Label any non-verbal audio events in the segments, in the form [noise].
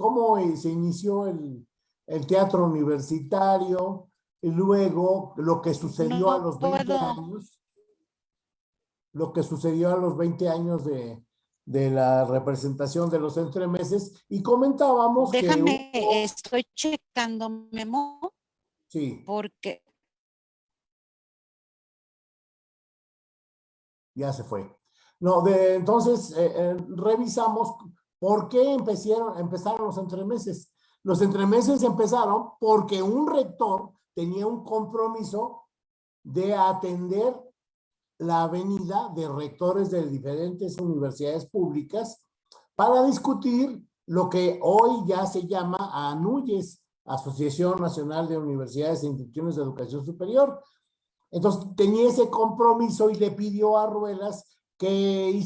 cómo se inició el, el teatro universitario, y luego lo que sucedió No a los 20 puedo. años, lo que sucedió a los 20 años de, de la representación de los entremeses, y comentábamos que... Déjame, hubo- estoy checando Memo sí, porque ya se fue. No, de, entonces eh, eh, revisamos por qué empezaron, empezaron los entremeses. Los entremeses empezaron porque un rector tenía un compromiso de atender la avenida de rectores de diferentes universidades públicas para discutir lo que hoy ya se llama ANUYES, Asociación Nacional de Universidades e Instituciones de Educación Superior. Entonces tenía ese compromiso y le pidió a Ruelas que,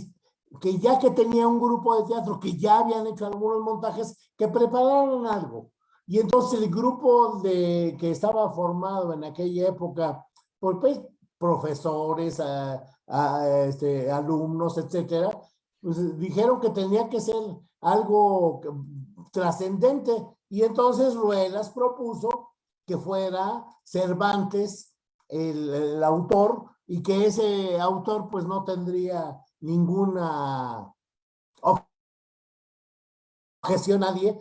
que ya que tenía un grupo de teatro que ya habían hecho algunos montajes, que prepararan algo. Y entonces el grupo de, que estaba formado en aquella época por pues, profesores, a, a, este, alumnos, etcétera, pues dijeron que tenía que ser algo trascendente. Y entonces Ruelas propuso que fuera Cervantes el, el, autor y que ese autor pues no tendría ninguna objeción nadie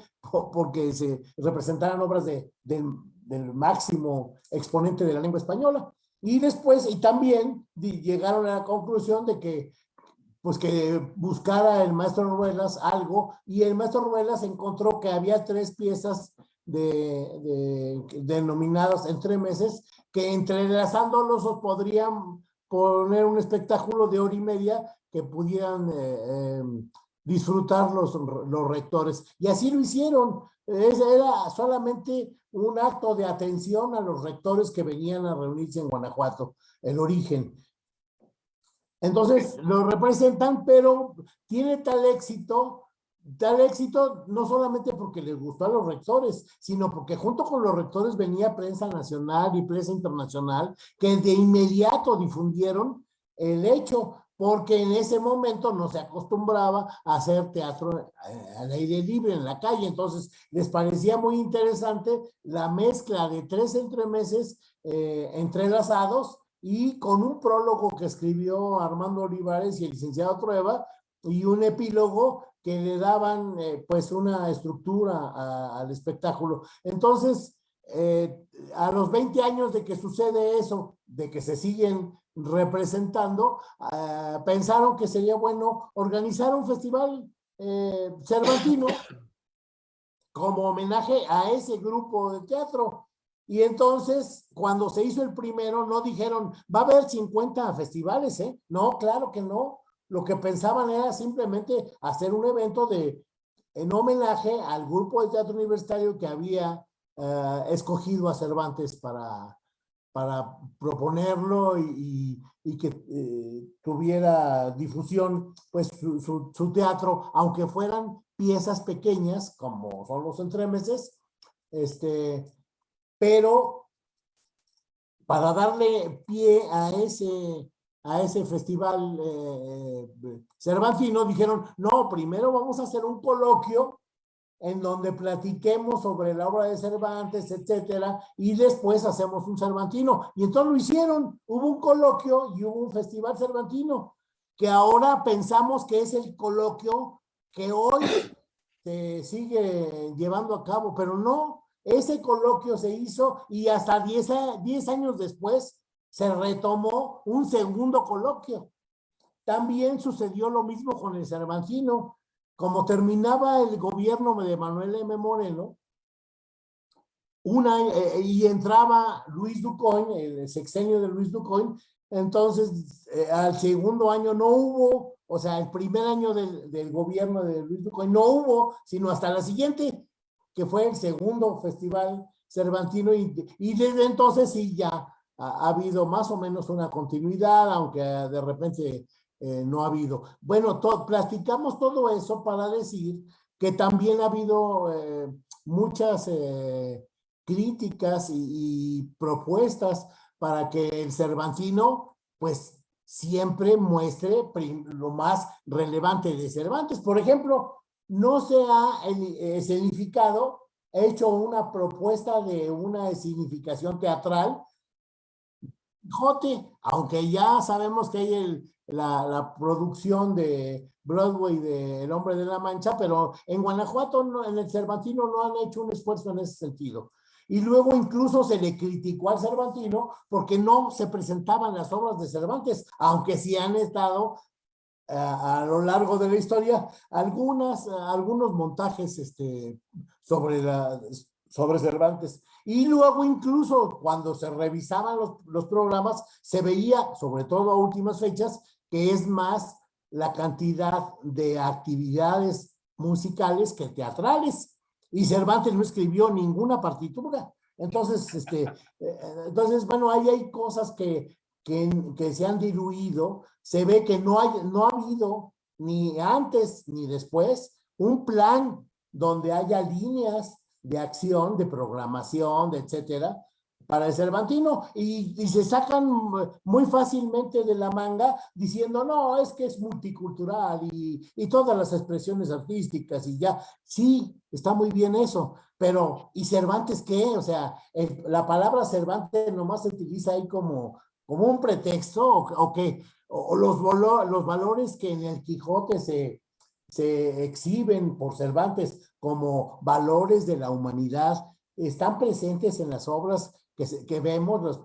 porque se representaran obras de, del máximo exponente de la lengua española. Y después, y también llegaron a la conclusión de que pues que buscara el maestro Ruelas algo y el maestro Ruelas encontró que había tres piezas de, de, denominadas entre meses que entrelazándolos podrían poner un espectáculo de hora y media que pudieran eh, eh, disfrutar los, los rectores. Y así lo hicieron. Era solamente un acto de atención a los rectores que venían a reunirse en Guanajuato, el origen. Entonces lo representan, pero tiene tal éxito, tal éxito no solamente porque les gustó a los rectores, sino porque junto con los rectores venía prensa nacional y prensa internacional que de inmediato difundieron el hecho, porque en ese momento no se acostumbraba a hacer teatro al aire libre en la calle, entonces les parecía muy interesante la mezcla de tres entremeses eh, entrelazados y con un prólogo que escribió Armando Olivares y el licenciado Trueba y un epílogo que le daban eh, pues una estructura al espectáculo. Entonces, eh, a los 20 años de que sucede eso, de que se siguen representando, eh, pensaron que sería bueno organizar un festival eh, cervantino como homenaje a ese grupo de teatro. Y entonces, cuando se hizo el primero, no dijeron, va a haber 50 festivales, ¿eh? No, claro que no. Lo que pensaban era simplemente hacer un evento de, en homenaje al grupo de teatro universitario que había uh, escogido a Cervantes para, para proponerlo y que eh, tuviera difusión, pues su, su, su teatro, aunque fueran piezas pequeñas, como son los entremeses, este, pero para darle pie a ese, a ese festival eh, cervantino, dijeron, no, primero vamos a hacer un coloquio en donde platiquemos sobre la obra de Cervantes, etcétera, y después hacemos un cervantino. Y entonces lo hicieron, hubo un coloquio y hubo un festival cervantino, que ahora pensamos que es el coloquio que hoy se sigue llevando a cabo, pero no, ese coloquio se hizo y hasta 10, 10 años después se retomó un segundo coloquio. También sucedió lo mismo con el Cervantino. Como terminaba el gobierno de Manuel M. Moreno, una, eh, y entraba Luis Ducoin, el sexenio de Luis Ducoin, entonces eh, al segundo año no hubo, o sea, el primer año del, gobierno de Luis Ducoin no hubo, sino hasta la siguiente, que fue el segundo festival cervantino y desde entonces sí ya ha, ha, habido más o menos una continuidad, aunque de repente eh, no ha habido. Bueno, platicamos todo eso para decir que también ha habido eh, muchas eh, críticas y, propuestas para que el cervantino pues siempre muestre lo más relevante de Cervantes. Por ejemplo, no se ha escenificado, hecho una propuesta de una escenificación teatral. Jote, aunque ya sabemos que hay la, producción de Broadway de El Hombre de la Mancha, pero en Guanajuato, en el Cervantino, no han hecho un esfuerzo en ese sentido. Y luego incluso se le criticó al Cervantino porque no se presentaban las obras de Cervantes, aunque sí han estado a, a lo largo de la historia algunas, algunos montajes este, sobre Cervantes. Y luego incluso cuando se revisaban los, los programas, se veía, sobre todo a últimas fechas, que es más la cantidad de actividades musicales que teatrales. Y Cervantes no escribió ninguna partitura. Entonces, este, eh, entonces bueno, ahí hay cosas que, que, que se han diluido. Se ve que no, hay, no ha habido ni antes ni después un plan donde haya líneas de acción, de programación, de etcétera, para el Cervantino. Y, y, se sacan muy fácilmente de la manga diciendo, no, es que es multicultural y, y todas las expresiones artísticas y ya, sí, está muy bien eso, pero ¿y Cervantes qué? O sea, la palabra Cervantes nomás se utiliza ahí como, como un pretexto o, que o los, los valores que en el Quijote se, se exhiben por Cervantes como valores de la humanidad, están presentes en las obras que, que vemos, los,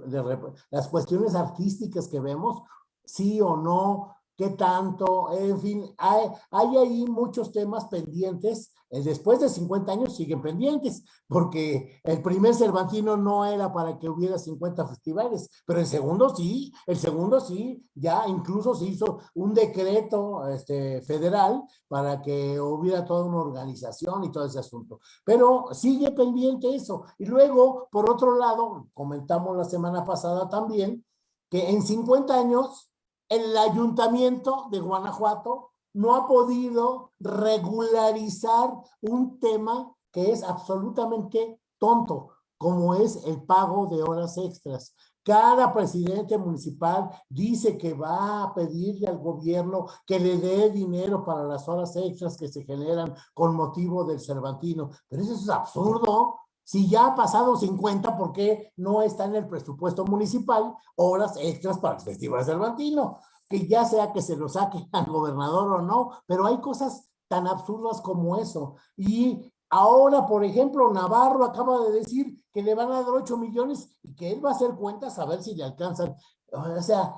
las cuestiones artísticas que vemos, sí o no, qué tanto, en fin, hay, hay ahí muchos temas pendientes, después de 50 años siguen pendientes, porque el primer Cervantino no era para que hubiera 50 festivales, pero el segundo sí, el segundo sí, ya incluso se hizo un decreto este, federal para que hubiera toda una organización y todo ese asunto, pero sigue pendiente eso. Y luego, por otro lado, comentamos la semana pasada también, que en 50 años el ayuntamiento de Guanajuato no ha podido regularizar un tema que es absolutamente tonto, como es el pago de horas extras. Cada presidente municipal dice que va a pedirle al gobierno que le dé dinero para las horas extras que se generan con motivo del Cervantino. Pero eso es absurdo. Si ya ha pasado 50, ¿por qué no está en el presupuesto municipal horas extras para el Festival Cervantino? Que ya sea que se lo saque [laughs] al gobernador o no, pero hay cosas tan absurdas como eso. Y ahora, por ejemplo, Navarro acaba de decir que le van a dar 8 millones y que él va a hacer cuentas a ver si le alcanzan. O sea,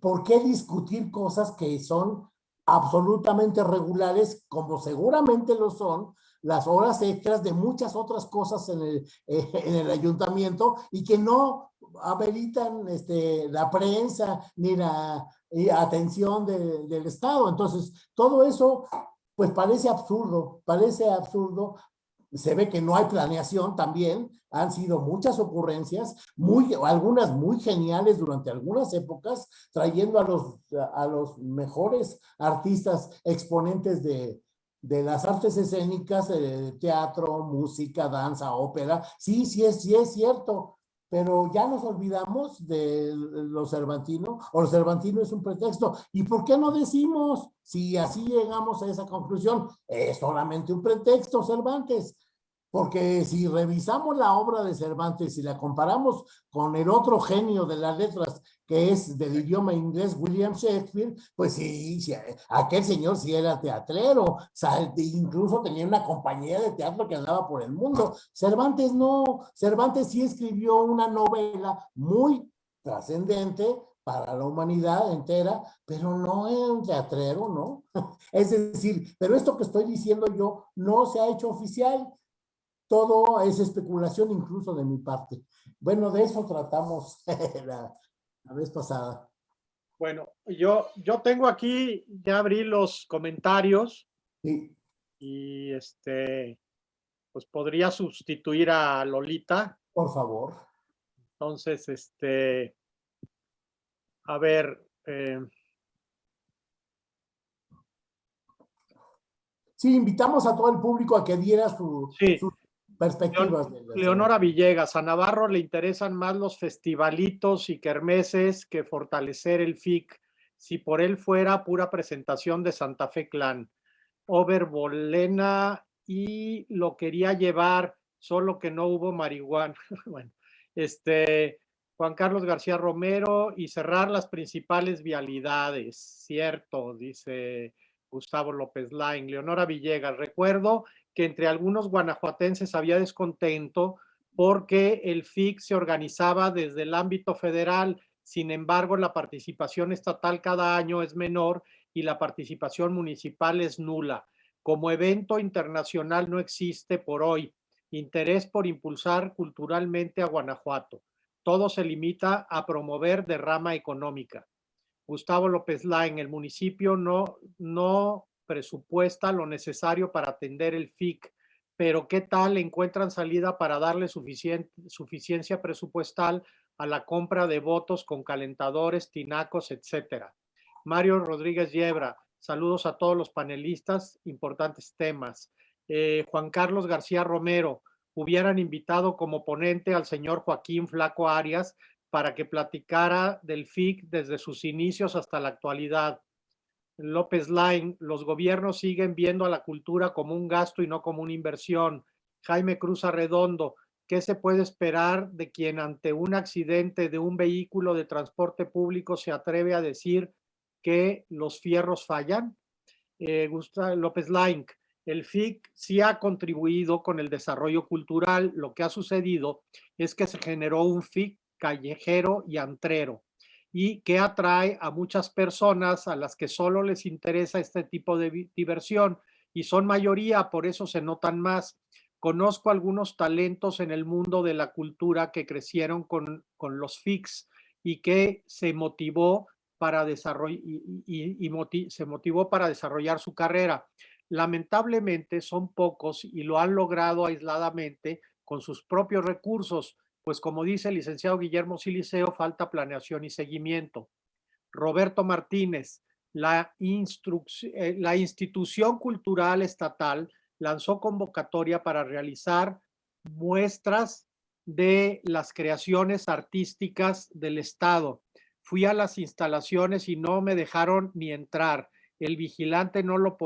¿por qué discutir cosas que son absolutamente regulares, como seguramente lo son, las horas extras de muchas otras cosas en el, eh, [laughs] en el ayuntamiento y que no ameritan este, la prensa ni la y atención de, del Estado. Entonces, todo eso, pues parece absurdo, parece absurdo. Se ve que no hay planeación también, han sido muchas ocurrencias, muy, algunas muy geniales durante algunas épocas, trayendo a los, a los mejores artistas exponentes de, de las artes escénicas, eh, teatro, música, danza, ópera. Sí, sí es, sí es cierto, pero ya nos olvidamos de los cervantinos, o los cervantinos es un pretexto. ¿Y por qué no decimos, si así llegamos a esa conclusión, es solamente un pretexto, Cervantes? Porque si revisamos la obra de Cervantes y la comparamos con el otro genio de las letras, que es del idioma inglés William Shakespeare, pues sí, sí aquel señor sí era teatrero, incluso tenía una compañía de teatro que andaba por el mundo. Cervantes no, Cervantes sí escribió una novela muy trascendente para la humanidad entera, pero no es un teatrero, ¿no? [laughs] Es decir, pero esto que estoy diciendo yo no se ha hecho oficial, todo es especulación incluso de mi parte. Bueno, de eso tratamos [laughs] la, la, vez pasada. Bueno, yo, yo tengo aquí, ya abrí los comentarios. Sí. Y este, pues podría sustituir a Lolita. Por favor. Entonces, este, a ver. Eh, sí, invitamos a todo el público a que diera su, sí. su perspectivas. Leonora Villegas, a Navarro le interesan más los festivalitos y kermeses que fortalecer el FIC. Si por él fuera pura presentación de Santa Fe Clan. Oberbolena y lo quería llevar, solo que no hubo marihuana. [laughs] bueno, este, Juan Carlos García Romero y cerrar las principales vialidades, cierto, dice Gustavo López Lain. Leonora Villegas, recuerdo que entre algunos guanajuatenses había descontento porque el FIC se organizaba desde el ámbito federal, sin embargo la participación estatal cada año es menor y la participación municipal es nula. Como evento internacional no existe por hoy interés por impulsar culturalmente a Guanajuato. Todo se limita a promover derrama económica. Gustavo López Lain, el municipio no, no presupuesta lo necesario para atender el FIC, pero ¿qué tal encuentran salida para darle suficiencia presupuestal a la compra de votos con calentadores, tinacos, etcétera? Mario Rodríguez Yebra, saludos a todos los panelistas, importantes temas. Eh, Juan Carlos García Romero, hubieran invitado como ponente al señor Joaquín Flaco Arias para que platicara del FIC desde sus inicios hasta la actualidad. López Line, los gobiernos siguen viendo a la cultura como un gasto y no como una inversión. Jaime Cruz Arredondo, ¿qué se puede esperar de quien ante un accidente de un vehículo de transporte público se atreve a decir que los fierros fallan? Eh, Gustavo López Line, el FIC sí ha contribuido con el desarrollo cultural. Lo que ha sucedido es que se generó un FIC callejero y antrero y que atrae a muchas personas a las que solo les interesa este tipo de diversión y son mayoría, por eso se notan más. Conozco algunos talentos en el mundo de la cultura que crecieron con, con los FICs y que se motivó para desarrollar y, se motivó para desarrollar su carrera. Lamentablemente son pocos y lo han logrado aisladamente con sus propios recursos pues como dice el licenciado Guillermo Siliceo, falta planeación y seguimiento. Roberto Martínez, la, eh, la institución cultural estatal lanzó convocatoria para realizar muestras de las creaciones artísticas del Estado. Fui a las instalaciones y no me dejaron ni entrar. El vigilante no lo,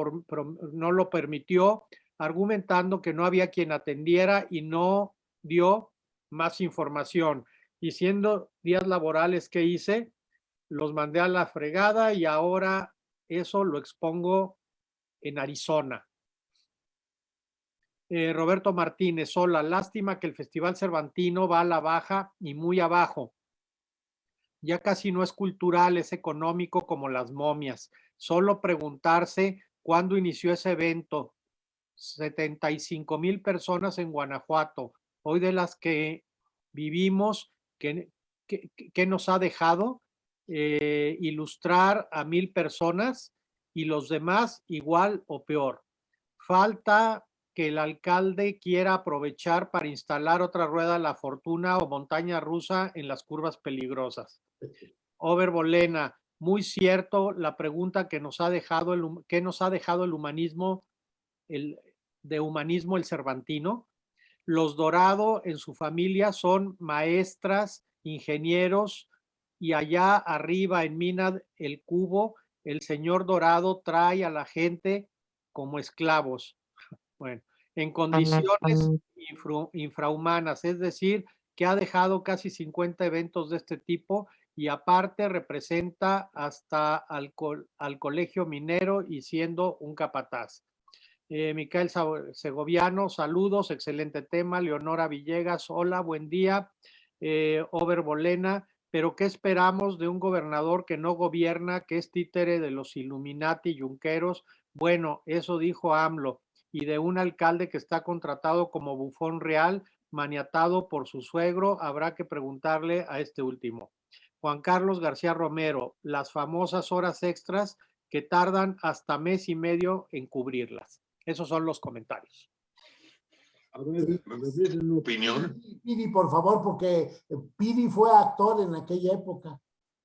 no lo permitió, argumentando que no había quien atendiera y no dio más información. Y siendo días laborales que hice, los mandé a la fregada y ahora eso lo expongo en Arizona. Eh, Roberto Martínez, hola, lástima que el Festival Cervantino va a la baja y muy abajo. Ya casi no es cultural, es económico como las momias. Solo preguntarse cuándo inició ese evento. 75 mil personas en Guanajuato hoy de las que vivimos, que, que, nos ha dejado eh, ilustrar a mil personas y los demás igual o peor. Falta que el alcalde quiera aprovechar para instalar otra rueda La Fortuna o montaña rusa en las curvas peligrosas. Overbolena, muy cierto la pregunta que nos ha dejado el, que nos ha dejado el humanismo, el, de humanismo el Cervantino, los Dorado en su familia son maestras, ingenieros y allá arriba en Mina el Cubo, el señor Dorado trae a la gente como esclavos. [laughs] Bueno, en condiciones infrahumanas, es decir, que ha dejado casi 50 eventos de este tipo y aparte representa hasta al, al colegio minero y siendo un capataz. Eh, Micael Segoviano, saludos, excelente tema. Leonora Villegas, hola, buen día. Eh, Bolena, pero ¿qué esperamos de un gobernador que no gobierna, que es títere de los Illuminati yunqueros? Bueno, eso dijo AMLO. Y de un alcalde que está contratado como bufón real, maniatado por su suegro, habrá que preguntarle a este último. Juan Carlos García Romero, las famosas horas extras que tardan hasta mes y medio en cubrirlas. Esos son los comentarios. A ver, ¿me opinión? Pidi, por favor, porque Pidi fue actor en aquella época.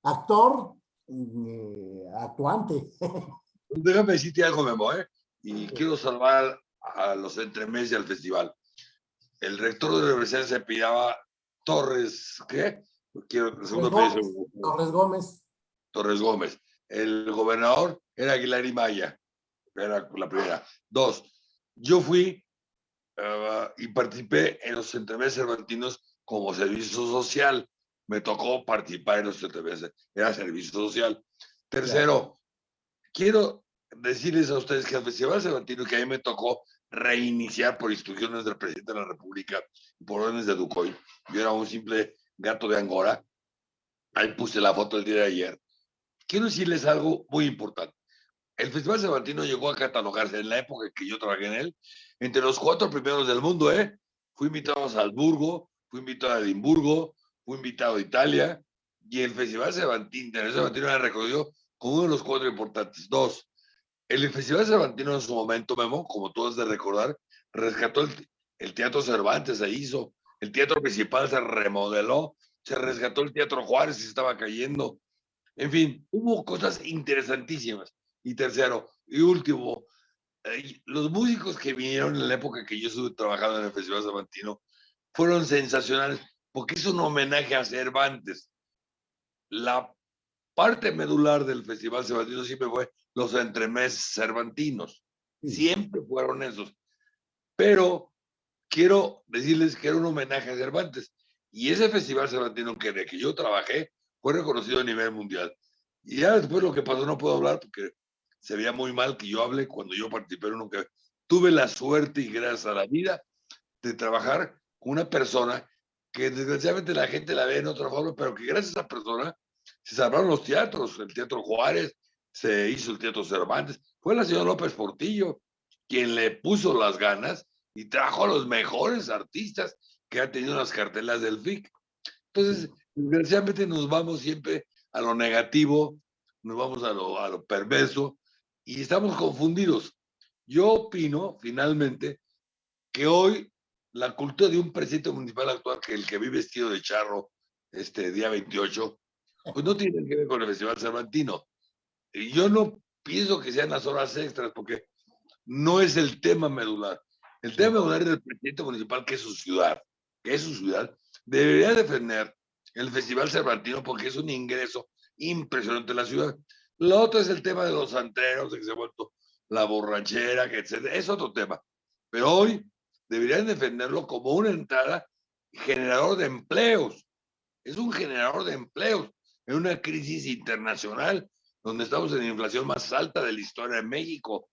Actor, eh, actuante. [laughs] Déjame decirte algo, Memo, ¿eh? Y quiero salvar a los entremeses al festival. El rector de la universidad se pillaba Torres, ¿qué? Quiero, Gómez, Torres Gómez. Torres Gómez. El gobernador era Aguilar y Maya Era la primera. Dos, yo fui ah, y participé en los entremeses cervantinos como servicio social. Me tocó participar en los entremeses, era servicio social. Tercero, quiero decirles a ustedes que el Festival Cervantino, que a mí me tocó reiniciar por instrucciones del presidente de la República y por órdenes de Ducoy, yo era un simple gato de Angora, ahí puse la foto el día de ayer, quiero decirles algo muy importante. El Festival Cervantino llegó a catalogarse en la época que yo trabajé en él, entre los cuatro primeros del mundo, ¿eh? Fui invitado a Salzburgo, fui invitado a Edimburgo, fui invitado a Italia, y el Festival Cervantino, el Cervantino era reconocido como uno de los cuatro importantes. Dos, el Festival Cervantino en su momento, Memo, como tú has de recordar, rescató el, Teatro Cervantes, se hizo, el Teatro Principal se remodeló, se rescató el Teatro Juárez se estaba cayendo. En fin, hubo cosas interesantísimas. Y tercero, y último, eh, los músicos que vinieron en la época que yo estuve trabajando en el Festival Cervantino fueron sensacionales, porque es un homenaje a Cervantes. La parte medular del Festival Cervantino siempre fue los entremés cervantinos. Siempre fueron esos. Pero quiero decirles que era un homenaje a Cervantes. Y ese Festival Cervantino que, de que yo trabajé fue reconocido a nivel mundial. Y ya después lo que pasó no puedo hablar porque se veía muy mal que yo hable cuando yo participé en uno que tuve la suerte y gracias a la vida de trabajar con una persona que desgraciadamente la gente la ve en otra forma, pero que gracias a esa persona se salvaron los teatros, el Teatro Juárez, se hizo el Teatro Cervantes, fue la señora López Portillo quien le puso las ganas y trajo a los mejores artistas que han tenido las cartelas del FIC. Entonces, desgraciadamente nos vamos siempre a lo negativo, nos vamos a lo, a lo perverso y estamos confundidos. Yo opino, finalmente, que hoy la cultura de un presidente municipal actual, que el que vive vestido de charro este día 28, pues no tiene que ver con el Festival Cervantino. Y yo no pienso que sean las horas extras, porque no es el tema medular. El tema medular del presidente municipal, que es su ciudad, que es su ciudad, debería defender el Festival Cervantino porque es un ingreso impresionante en la ciudad. Lo otro es el tema de los santeros, que se ha vuelto la borrachera, que etc. Es otro tema. Pero hoy deberían defenderlo como una entrada generador de empleos. Es un generador de empleos en una crisis internacional donde estamos en la inflación más alta de la historia de México.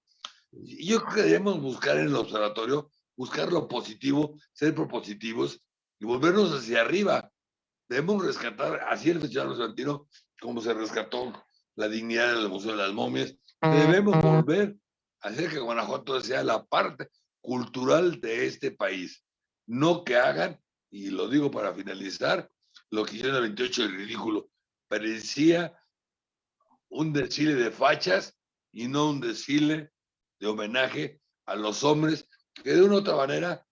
Yo creo que debemos buscar en el observatorio, buscar lo positivo, ser propositivos y volvernos hacia arriba. Debemos rescatar, así el Festival Argentino, como se rescató la dignidad del Museo de las Momias, debemos volver a hacer que Guanajuato sea la parte cultural de este país. No que hagan, y lo digo para finalizar, lo que hicieron el 28 de ridículo, parecía un desfile de fachas y no un desfile de homenaje a los hombres que de una u otra manera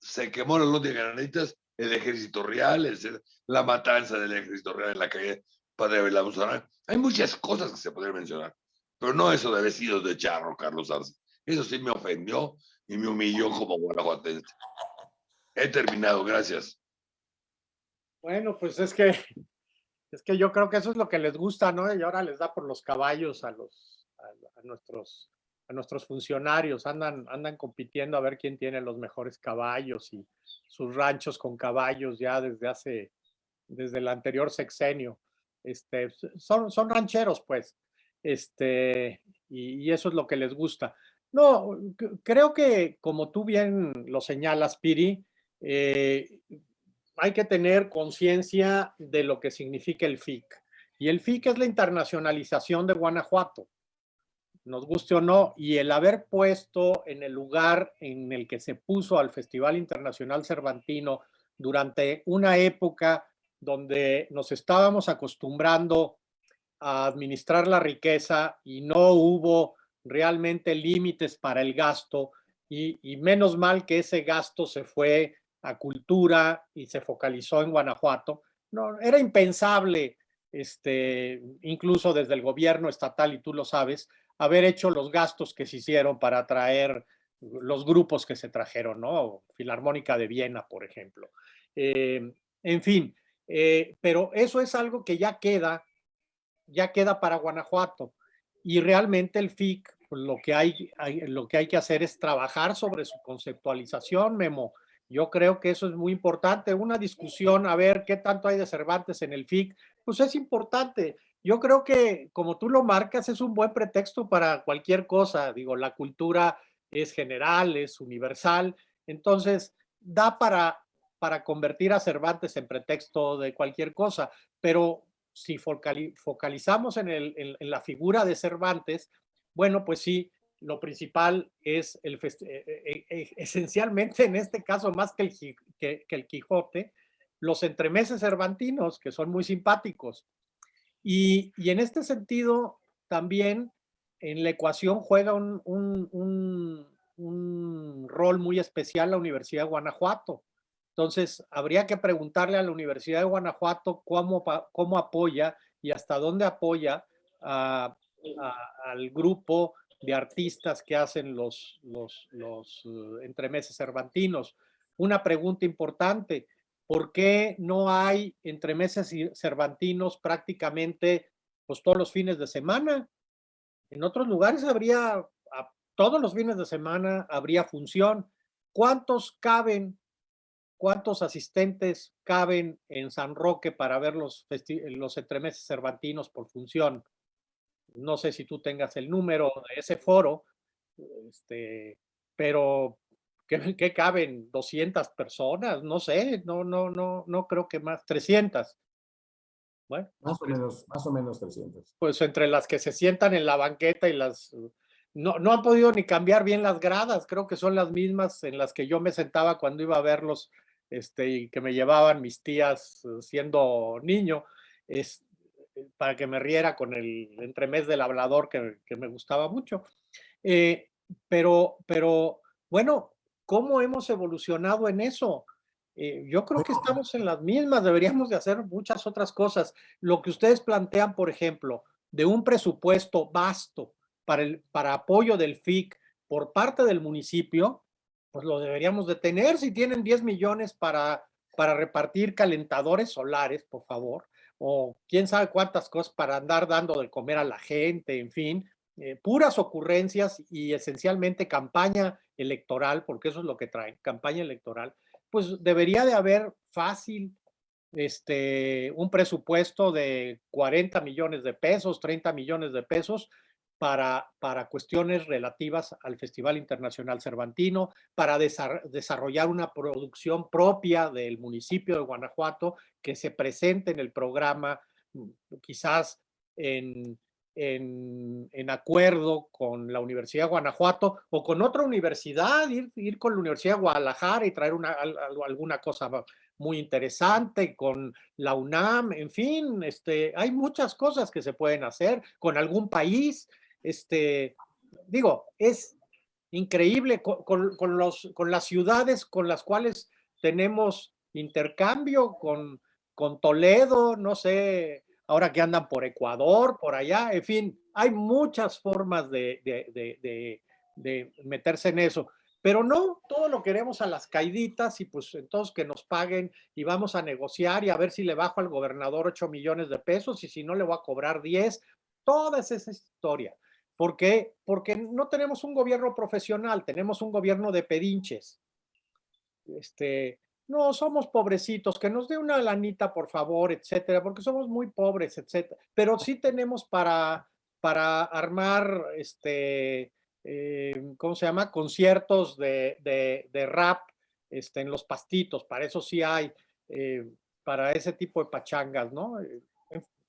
se quemó los de granaditas, el ejército real, la matanza del ejército real en la calle Padre Belamuzarán. Hay muchas cosas que se podrían mencionar, pero no eso de vestidos de charro, Carlos Arce. Eso sí me ofendió y me humilló como guanajuatense. He terminado, gracias. Bueno, pues es que es que yo creo que eso es lo que les gusta, ¿no? Y ahora les da por los caballos a los a, nuestros a nuestros funcionarios, andan andan compitiendo a ver quién tiene los mejores caballos y sus ranchos con caballos ya desde hace desde el anterior sexenio. Este, son, son rancheros, pues, este, y, eso es lo que les gusta. No, creo que como tú bien lo señalas, Piri, eh, hay que tener conciencia de lo que significa el FIC. Y el FIC es la internacionalización de Guanajuato, nos guste o no, y el haber puesto en el lugar en el que se puso al Festival Internacional Cervantino durante una época donde nos estábamos acostumbrando a administrar la riqueza y no hubo realmente límites para el gasto y, menos mal que ese gasto se fue a cultura y se focalizó en Guanajuato. No, era impensable, este, incluso desde el gobierno estatal, y tú lo sabes, haber hecho los gastos que se hicieron para atraer los grupos que se trajeron, ¿no? Filarmónica de Viena, por ejemplo. Eh, en fin, eh, pero eso es algo que ya queda, ya queda para Guanajuato. Y realmente el FIC, pues, lo que hay, hay- lo que hay que hacer es trabajar sobre su conceptualización, Memo. Yo creo que eso es muy importante. Una discusión, a ver qué tanto hay de Cervantes en el FIC, pues es importante. Yo creo que, como tú lo marcas, es un buen pretexto para cualquier cosa. Digo, la cultura es general, es universal. Entonces, da para, para convertir a Cervantes en pretexto de cualquier cosa. Pero si focali- focalizamos en, la figura de Cervantes, bueno, pues sí, lo principal es el eh, eh, eh, [laughs] esencialmente en este caso más que el, Quijote, los entremeses cervantinos, que son muy simpáticos. Y, en este sentido, también en la ecuación juega un rol muy especial la Universidad de Guanajuato. Entonces, habría que preguntarle a la Universidad de Guanajuato cómo, cómo apoya y hasta dónde apoya al grupo de artistas que hacen los, los, los eh, entremeses cervantinos. Una pregunta importante, ¿por qué no hay entremeses cervantinos prácticamente pues, todos los fines de semana? En otros lugares habría, todos los fines de semana habría función. ¿Cuántos caben, cuántos asistentes caben en San Roque para ver los, los entremeses cervantinos por función? No sé si tú tengas el número de ese foro, este, pero ¿qué, qué caben? ¿200 personas? No sé, no, no, no, no creo que más, 300. Bueno, Más o menos, más o menos 300. pues entre las que se sientan en la banqueta y las... No, no han podido ni cambiar bien las gradas, creo que son las mismas en las que yo me sentaba cuando iba a verlos este, y que me llevaban mis tías eh, siendo niño, es, eh, para que me riera con el entremés del hablador que, que me gustaba mucho. Eh, pero, pero, bueno, ¿cómo hemos evolucionado en eso? Eh, yo creo que estamos en las mismas, deberíamos de hacer muchas otras cosas. Lo que ustedes plantean, por ejemplo, de un presupuesto vasto para, el, para apoyo del FIC por parte del municipio, pues lo deberíamos de tener. Si tienen 10 millones para, para repartir calentadores solares, por favor, o quién sabe cuántas cosas para andar dando de comer a la gente, en fin, eh, puras ocurrencias y esencialmente campaña electoral, porque eso es lo que traen, campaña electoral, pues debería de haber fácil este, un presupuesto de 40 millones de pesos, 30 millones de pesos para, para cuestiones relativas al Festival Internacional Cervantino, para desar- desarrollar una producción propia del municipio de Guanajuato que se presente en el programa, mm, quizás en, en, en acuerdo con la Universidad de Guanajuato o con otra universidad, ir, ir con la Universidad de Guadalajara y traer una, al- al- alguna cosa muy interesante con la UNAM, en fin, este, hay muchas cosas que se pueden hacer con algún país, este, digo, es increíble con, los, con las ciudades con las cuales tenemos intercambio, con, con Toledo, no sé, ahora que andan por Ecuador, por allá, en fin, hay muchas formas de, de- de- de- de meterse en eso. Pero no, todo lo queremos a las caiditas y pues entonces que nos paguen y vamos a negociar y a ver si le bajo al gobernador 8 millones de pesos y si no le voy a cobrar 10. Toda esa historia. ¿Por qué? Porque no tenemos un gobierno profesional, tenemos un gobierno de pedinches. Este, no, somos pobrecitos, que nos dé una lanita, por favor, etcétera, porque somos muy pobres, etcétera. Pero sí tenemos para, para armar, este, eh, ¿cómo se llama? Conciertos de, de, rap este, en los pastitos, para eso sí hay, eh, para ese tipo de pachangas, ¿no? Eh,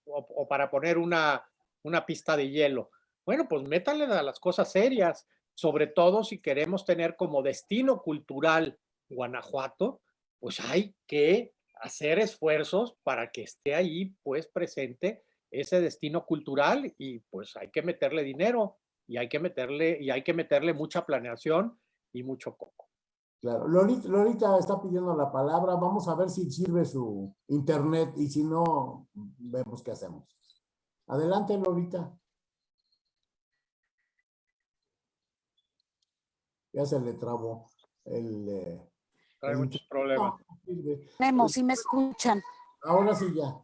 O, o para poner una, una pista de hielo. Bueno, pues métanle a las cosas serias, sobre todo si queremos tener como destino cultural Guanajuato, pues hay que hacer esfuerzos para que esté ahí pues presente ese destino cultural y pues hay que meterle dinero y hay que meterle y hay que meterle mucha planeación y mucho coco. Claro, Lolita, Lolita está pidiendo la palabra. Vamos a ver si sirve su internet y si no, vemos qué hacemos. Adelante, Lolita. Ya se le trabó el... eh, Trae el muchos problemas. Sirve. Memo, si me escuchan. Ahora sí ya.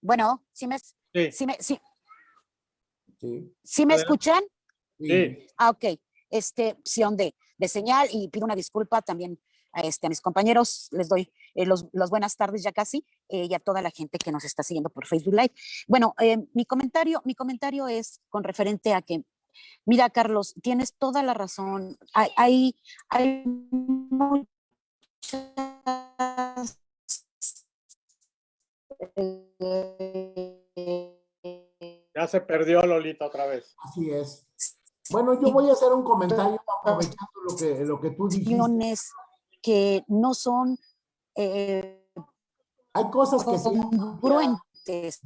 Bueno, si me, Sí, si me, si, Sí. si me escuchan. Sí. Ah, ok. Este, opción de, de señal y pido una disculpa también a, este, a mis compañeros. Les doy eh, los, las buenas tardes ya casi eh, y a toda la gente que nos está siguiendo por Facebook Live. Bueno, eh, mi, comentario, mi comentario es con referente a que, mira, Carlos, tienes toda la razón. Hay, hay, hay muchas [laughs] Ya se perdió Lolita otra vez. Así es. Bueno, yo voy a hacer un comentario aprovechando lo que, lo que tú dijiste. que no son eh, Hay cosas que han congruentes,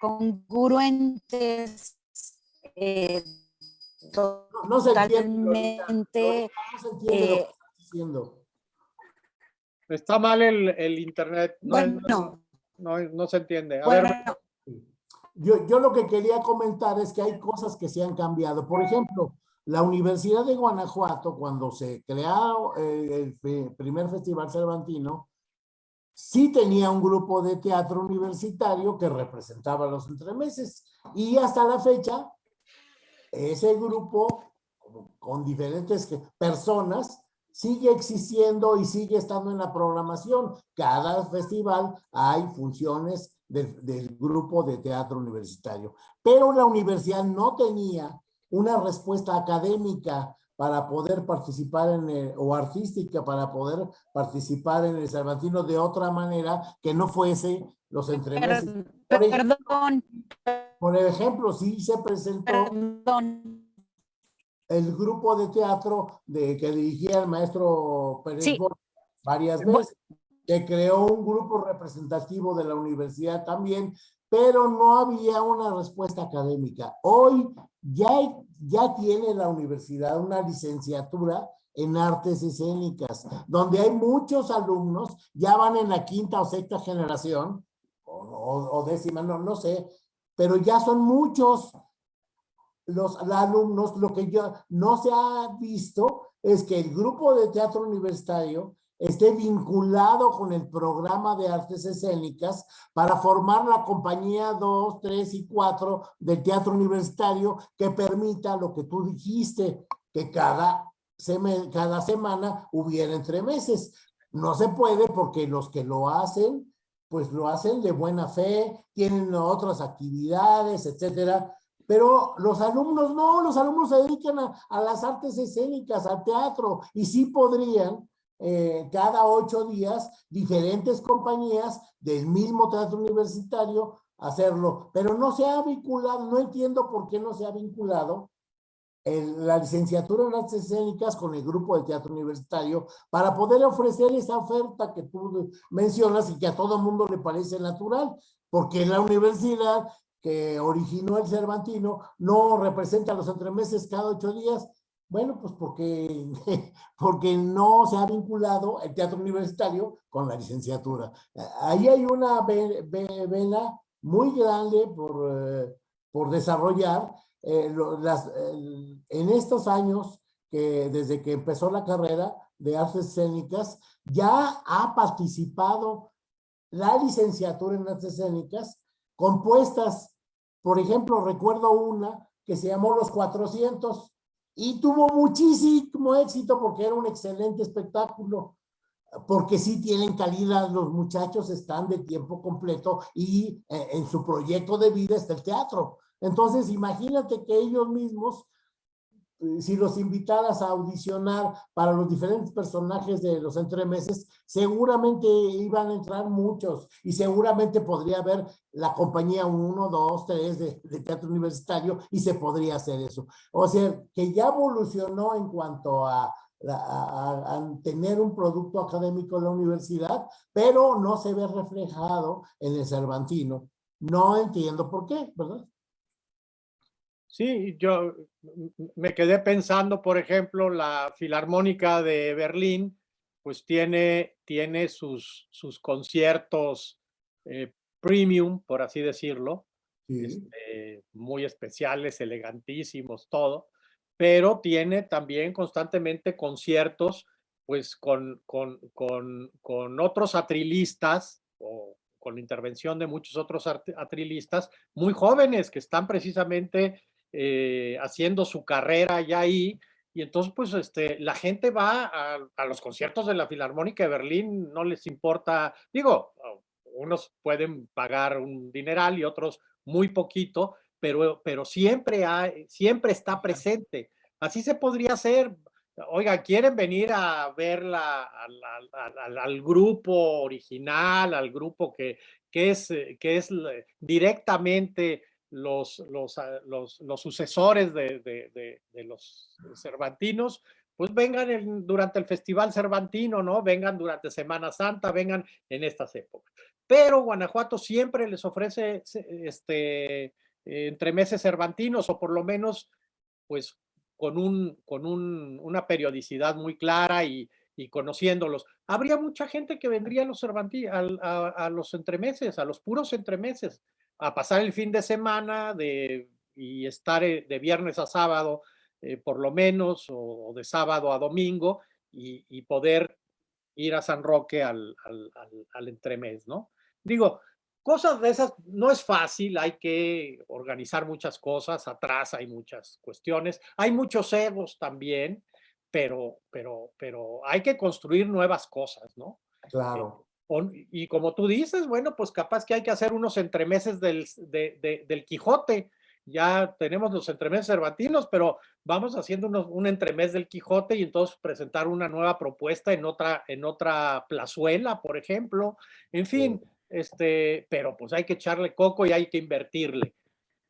congruentes, eh, No, no se entiende. Lolita. totalmente, No se entiende lo que eh, estás diciendo. Está mal el, el internet. No, bueno, no, no se entiende. A ver, bueno, Yo, yo lo que quería comentar es que hay cosas que se han cambiado. Por ejemplo, la Universidad de Guanajuato, cuando se creó eh, el primer Festival Cervantino, sí tenía un grupo de teatro universitario que representaba los entremeses. Y hasta la fecha, ese grupo, con diferentes personas, sigue existiendo y sigue estando en la programación. Cada festival hay funciones del grupo de teatro universitario. Pero la universidad no tenía una respuesta académica para poder participar en el, o artística para poder participar en el Cervantino de otra manera que no fuese los entremeses. Por ejemplo, perdón, por ejemplo, sí se presentó perdón, el grupo de teatro de, que dirigía el maestro Pérez Sí. Borges varias veces, que creó un grupo representativo de la universidad también, pero no había una respuesta académica. Hoy ya, ya tiene la universidad una licenciatura en artes escénicas, donde hay muchos alumnos, ya van en la quinta o sexta generación, o, décima, no, no sé, pero ya son muchos los alumnos, lo que yo no se ha visto es que el grupo de teatro universitario esté vinculado con el programa de artes escénicas para formar la compañía 2, 3 y 4 del teatro universitario que permita lo que tú dijiste, que cada, seme- cada semana hubiera entre meses. No se puede porque los que lo hacen, pues lo hacen de buena fe, tienen otras actividades, etcétera, pero los alumnos no, los alumnos se dedican a, a las artes escénicas, al teatro, y sí podrían eh, cada ocho días diferentes compañías del mismo teatro universitario hacerlo, pero no se ha vinculado, no entiendo por qué no se ha vinculado la licenciatura en artes escénicas con el grupo de teatro universitario para poder ofrecer esa oferta que tú mencionas y que a todo mundo le parece natural, porque la universidad que originó el Cervantino no representa los entremeses cada ocho días. Bueno, pues porque, [laughs] porque no se ha vinculado el teatro universitario con la licenciatura. Ahí hay una ve- ve- vena muy grande por, eh, por desarrollar. eh, las, en estos años, que desde que empezó la carrera de artes escénicas, ya ha participado la licenciatura en artes escénicas compuestas, por ejemplo, recuerdo una que se llamó Los 400 y tuvo muchísimo éxito porque era un excelente espectáculo, porque sí tienen calidad, los muchachos están de tiempo completo y eh, en su proyecto de vida está el teatro. Entonces, imagínate que ellos mismos si los invitaras a audicionar para los diferentes personajes de los entremeses, seguramente iban a entrar muchos y seguramente podría haber la compañía 1, 2, 3 de, de teatro universitario y se podría hacer eso. O sea, que ya evolucionó en cuanto a- a- a tener un producto académico en la universidad, pero no se ve reflejado en el Cervantino. No entiendo por qué, ¿verdad? Sí, yo me quedé pensando, por ejemplo, la Filarmónica de Berlín, pues tiene, tiene sus, sus conciertos eh, premium, por así decirlo, Sí. este, muy especiales, elegantísimos, todo, pero tiene también constantemente conciertos, pues con, con, con, con otros atrilistas o con la intervención de muchos otros atrilistas muy jóvenes que están precisamente eh, haciendo su carrera ya ahí, y entonces pues este, la gente va a, a, los conciertos de la Filarmónica de Berlín, no les importa, digo, unos pueden pagar un dineral y otros muy poquito, pero, pero siempre, hay, siempre está presente. Así se podría hacer. Oiga, ¿quieren venir a ver la, al, al, al, grupo original, al grupo que, que, es, que es directamente los, ah, los, los sucesores de, los Cervantinos? Pues vengan durante el Festival Cervantino, ¿no? Vengan durante Semana Santa, vengan en estas épocas. Pero Guanajuato siempre les ofrece este, entre meses cervantinos o por lo menos pues con, un, con un, una periodicidad muy clara y, conociéndolos. Habría mucha gente que vendría a los, a, a, los entremeses, a los puros entremeses, a pasar el fin de semana de, y estar eh, de viernes a sábado eh, por lo menos, o, de sábado a domingo, y, poder ir a San Roque al, al, al, al entremés, ¿no? Digo, Cosas de esas no es fácil, hay que organizar muchas cosas, atrás hay muchas cuestiones, hay muchos egos también, pero, pero, pero hay que construir nuevas cosas, ¿no? Claro. Y como tú dices, bueno, pues capaz que hay que hacer unos entremeses del, de, de, del Quijote. Ya tenemos los entremeses cervantinos, pero vamos haciendo unos, un entremés del Quijote y entonces presentar una nueva propuesta en otra, en otra plazuela, por ejemplo. En fin, este, pero pues hay que echarle coco y hay que invertirle.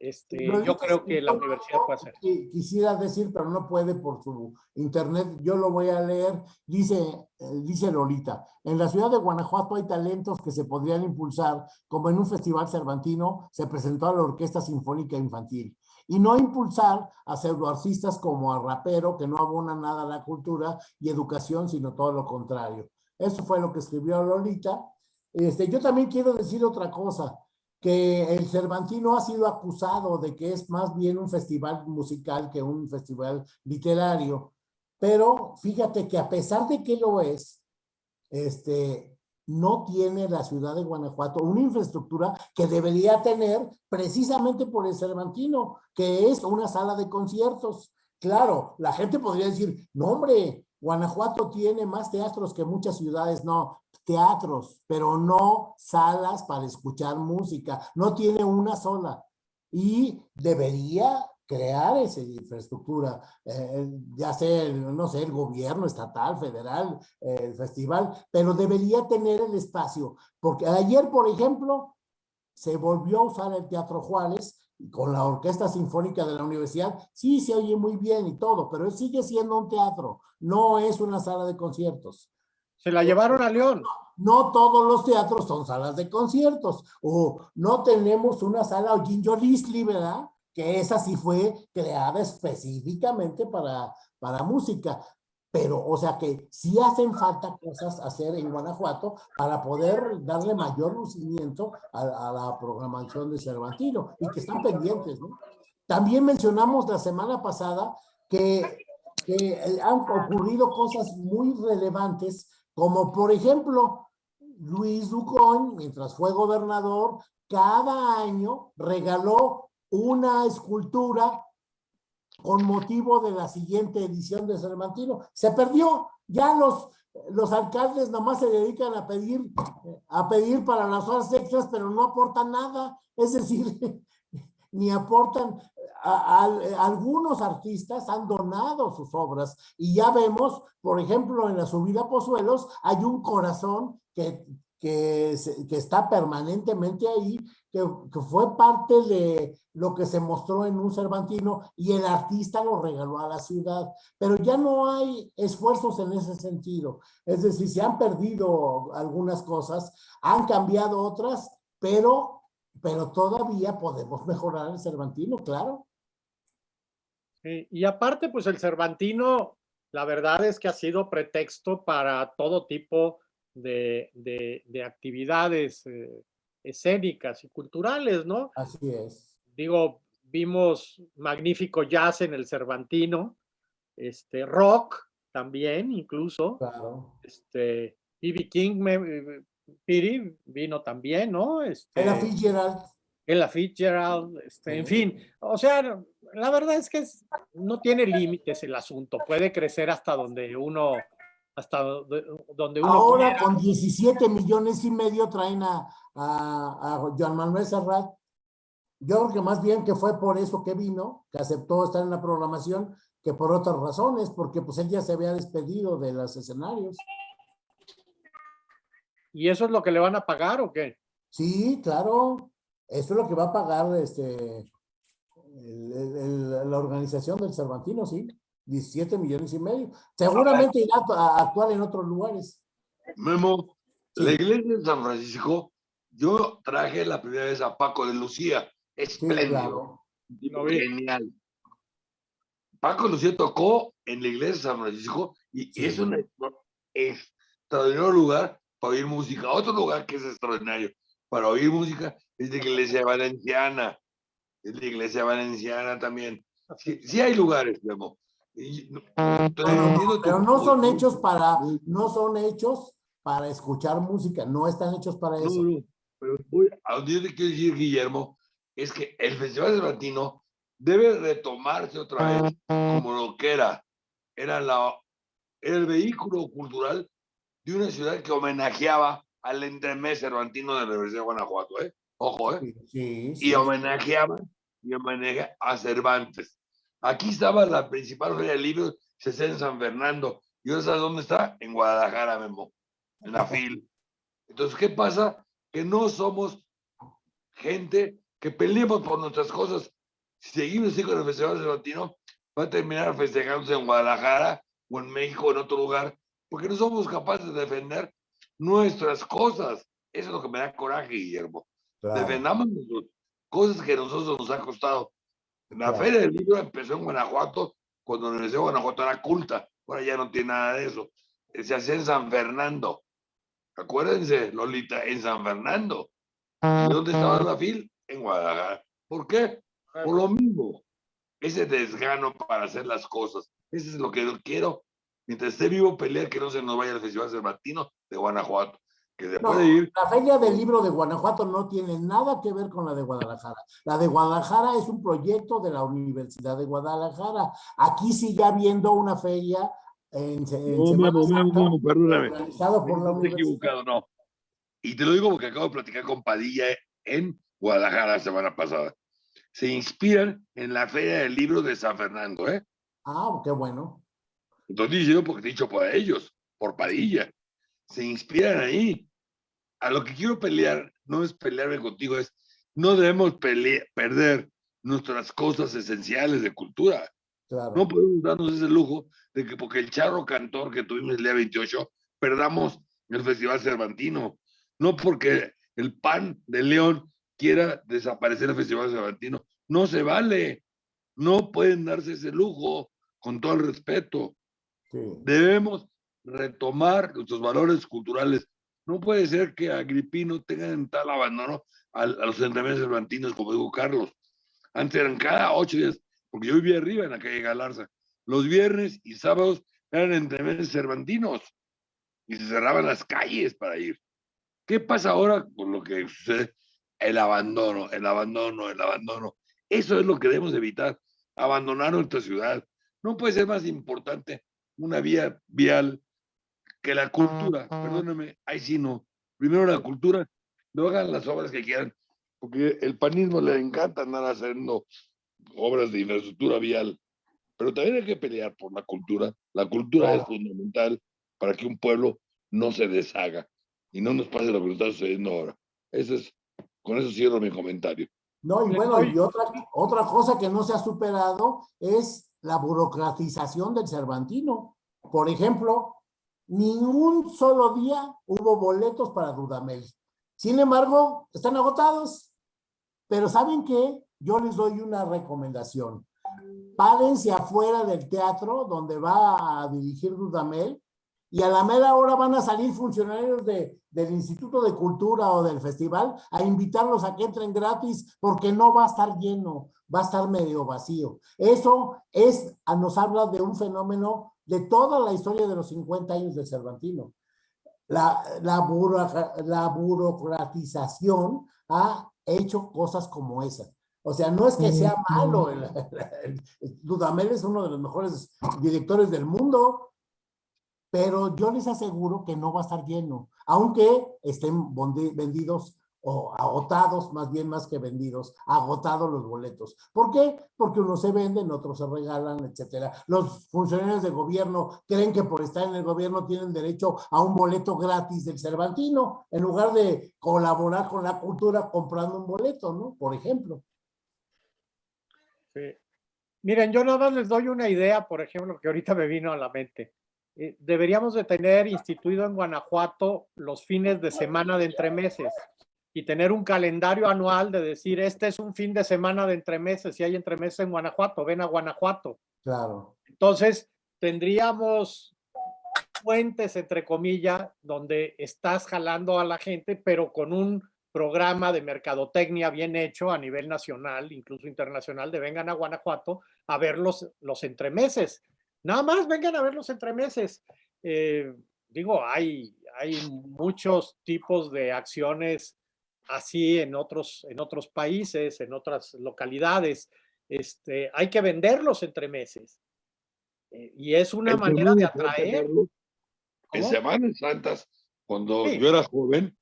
Este, yo creo que la universidad puede hacer. Quisiera decir, pero no puede por su internet, yo lo voy a leer, dice, eh, dice Lolita, en la ciudad de Guanajuato hay talentos que se podrían impulsar, como en un festival cervantino se presentó a la Orquesta Sinfónica Infantil, y no impulsar a pseudoartistas como a rapero, que no abona nada a la cultura y educación, sino todo lo contrario. Eso fue lo que escribió Lolita, este, yo también quiero decir otra cosa, que el Cervantino ha sido acusado de que es más bien un festival musical que un festival literario, pero fíjate que a pesar de que lo es, este, no tiene la ciudad de Guanajuato una infraestructura que debería tener precisamente por el Cervantino, que es una sala de conciertos. Claro, la gente podría decir, no hombre, Guanajuato tiene más teatros que muchas ciudades, no, teatros, pero no salas para escuchar música, no tiene una sola. Y debería crear esa infraestructura, eh, ya sea, el, no sé, el gobierno estatal, federal, eh, el festival, pero debería tener el espacio, porque ayer, por ejemplo, se volvió a usar el Teatro Juárez con la Orquesta Sinfónica de la Universidad, sí se oye muy bien y todo, pero sigue siendo un teatro, no es una sala de conciertos. Se la llevaron a León. No todos los teatros son salas de conciertos, o no tenemos una sala o Ginger Listley, ¿verdad? Que esa sí fue creada específicamente para, para música. Pero, o sea que sí hacen falta cosas hacer en Guanajuato para poder darle mayor lucimiento a, la programación de Cervantino y que están pendientes, ¿no? También mencionamos la semana pasada que, que han ocurrido cosas muy relevantes como por ejemplo, Luis Ducón, mientras fue gobernador, cada año regaló una escultura con motivo de la siguiente edición de Cervantino. Se perdió, ya los, los alcaldes nomás se dedican a pedir, a pedir para las horas extras, pero no aportan nada. Es decir, [laughs] ni aportan, a, a, algunos artistas han donado sus obras. Y ya vemos, por ejemplo, en la subida a Pozuelos hay un corazón que, que, que está permanentemente ahí, que, que, fue parte de lo que se mostró en un Cervantino y el artista lo regaló a la ciudad, pero ya no hay esfuerzos en ese sentido, es decir, se han perdido algunas cosas, han cambiado otras, pero pero todavía podemos mejorar el Cervantino, claro. Sí, y aparte, pues el Cervantino, la verdad es que ha sido pretexto para todo tipo de, de, de actividades eh, escénicas y culturales, ¿no? Así es. Digo, vimos magnífico jazz en el Cervantino, este, rock también, incluso. Claro. Este, B.B. King me, Piri vino también, ¿no? Este, Ella Fitzgerald. Ella Fitzgerald, este, en fin, o sea, la verdad es que es- no tiene límites el asunto, puede crecer hasta donde uno, hasta do- donde uno Ahora quiera. con 17 millones y medio traen a, a, a Joan Manuel Serrat. Yo creo que más bien que fue por eso que vino, que aceptó estar en la programación, que por otras razones, porque pues él ya se había despedido de los escenarios. ¿Y eso es lo que le van a pagar o qué? Sí, claro. Eso es lo que va a pagar este el- el- el- la organización del Cervantino, sí. 17 millones y medio. Seguramente irá a, actuar en otros lugares. Memo, Sí. la iglesia de San Francisco, yo traje la primera vez a Paco de Lucía. Sí, Espléndido. claro. genial. Paco de Lucía tocó en la iglesia de San Francisco y Sí. es un extraordinario lugar para oír música. Otro lugar que es extraordinario para oír música es la iglesia valenciana. Es la iglesia valenciana también. Sí, sí hay lugares. Y no- no, entiendo tu pero no son hechos para, no son hechos para escuchar música, no están hechos para No, eso. no, pero a donde yo te quiero decir, Guillermo, es que el Festival Cervantino debe retomarse otra vez como lo que era. Era, la, era el vehículo cultural de una ciudad que homenajeaba al entremés cervantino de la Universidad de Guanajuato, ¿eh? Ojo, ¿eh? Sí, sí, Y sí. homenajeaban y homenajea a Cervantes. Aquí estaba la principal feria de libros, se hacía en San Fernando. ¿Y ahora sabes dónde está? En Guadalajara, Memo, en la FIL. Entonces, ¿qué pasa? Que no somos gente que peleemos por nuestras cosas. Si seguimos así con el Festival Cervantino, va a terminar festejándose en Guadalajara o en México o en otro lugar, porque no somos capaces de defender nuestras cosas. Eso es lo que me da coraje, Guillermo Claro. defendamos cosas que a nosotros nos ha costado. La Claro. Feria del Libro empezó en Guanajuato, cuando la Universidad de Guanajuato era culta. Ahora ya no tiene nada de eso. Eh, Se hacía en San Fernando. Acuérdense, Lolita, en San Fernando. ¿Y dónde estaba la FIL? En Guadalajara. ¿Por qué? Por lo mismo. Ese desgano para hacer las cosas. Eso es lo que yo quiero. Mientras esté vivo, pelear que no se nos vaya el Festival Cervantino de Guanajuato. Que se No, puede ir la Feria del Libro de Guanajuato no tiene nada que ver con la de Guadalajara. La de Guadalajara es un proyecto de la Universidad de Guadalajara. Aquí sigue habiendo una feria en, en No, Semana Santa, Memo, perdóname. organizado por la Estoy equivocado, no. Y te lo digo porque acabo de platicar con Padilla en Guadalajara la semana pasada. Se inspiran en la Feria del Libro de San Fernando, ¿eh? Ah, qué bueno. Entonces diciendo porque dicho por ellos, por Padilla. Se inspiran ahí. A lo que quiero pelear, no es pelearme contigo, es no debemos pele- perder nuestras cosas esenciales de cultura. Claro. No podemos darnos ese lujo de que porque el charro cantor que tuvimos el día 28, perdamos el Festival Cervantino. No porque el PAN de León quiera desaparecer el Festival Cervantino. No se vale. No pueden darse ese lujo, con todo el respeto. Sí. Debemos retomar nuestros valores culturales. No puede ser que Agripino tenga en tal abandono a, a los entremeses cervantinos, como dijo Carlos. Antes eran cada ocho días, porque yo vivía arriba en la calle Galarza. Los viernes y sábados eran entremeses cervantinos y se cerraban las calles para ir. ¿Qué pasa ahora con lo que sucede? El abandono, el abandono, el abandono. Eso es lo que debemos evitar, abandonar nuestra ciudad. No puede ser más importante una vía vial que la cultura. Perdóname, ahí sí no. Primero la cultura, luego hagan las obras que quieran, porque el panismo le encanta andar haciendo obras de infraestructura vial. Pero también hay que pelear por la cultura. La cultura es fundamental para que un pueblo no se deshaga y no nos pase lo que nos está sucediendo ahora. Eso es, con eso cierro mi comentario. No, y bueno, y otra, otra cosa que no se ha superado es la burocratización del Cervantino. Por ejemplo, ningún solo día hubo boletos para Dudamel. Sin embargo, están agotados. Pero ¿saben qué? Yo les doy una recomendación. Párense afuera del teatro donde va a dirigir Dudamel y a la mera hora van a salir funcionarios de, del Instituto de Cultura o del festival a invitarlos a que entren gratis porque no va a estar lleno, va a estar medio vacío. Eso es, nos habla de un fenómeno de toda la historia de los 50 años del Cervantino. la, la, buro- la burocratización ha hecho cosas como esa. O sea, no es que sea malo, el, el- el- Dudamel es uno de los mejores directores del mundo, pero yo les aseguro que no va a estar lleno, aunque estén vendidos o agotados, más bien más que vendidos, agotados los boletos. ¿Por qué? Porque unos se venden, otros se regalan, etcétera. Los funcionarios de gobierno creen que por estar en el gobierno tienen derecho a un boleto gratis del Cervantino, en lugar de colaborar con la cultura comprando un boleto, ¿no? Por ejemplo. Sí. Miren, yo nada más les doy una idea, por ejemplo, que ahorita me vino a la mente. Eh, deberíamos de tener instituido en Guanajuato los fines de semana de entremeses y tener un calendario anual de decir, este es un fin de semana de entremeses, si hay entremeses en Guanajuato, ven a Guanajuato. Claro. Entonces, tendríamos fuentes, entre comillas, donde estás jalando a la gente, pero con un programa de mercadotecnia bien hecho a nivel nacional, incluso internacional, de vengan a Guanajuato a ver los, los entremeses. Nada más vengan a ver los entremeses. Eh, digo, hay, hay muchos tipos de acciones así en otros, en otros países, en otras localidades. Este, hay que vender los entremeses. Eh, y es una manera de atraer. En. Semanas Santas, cuando Sí. yo era joven,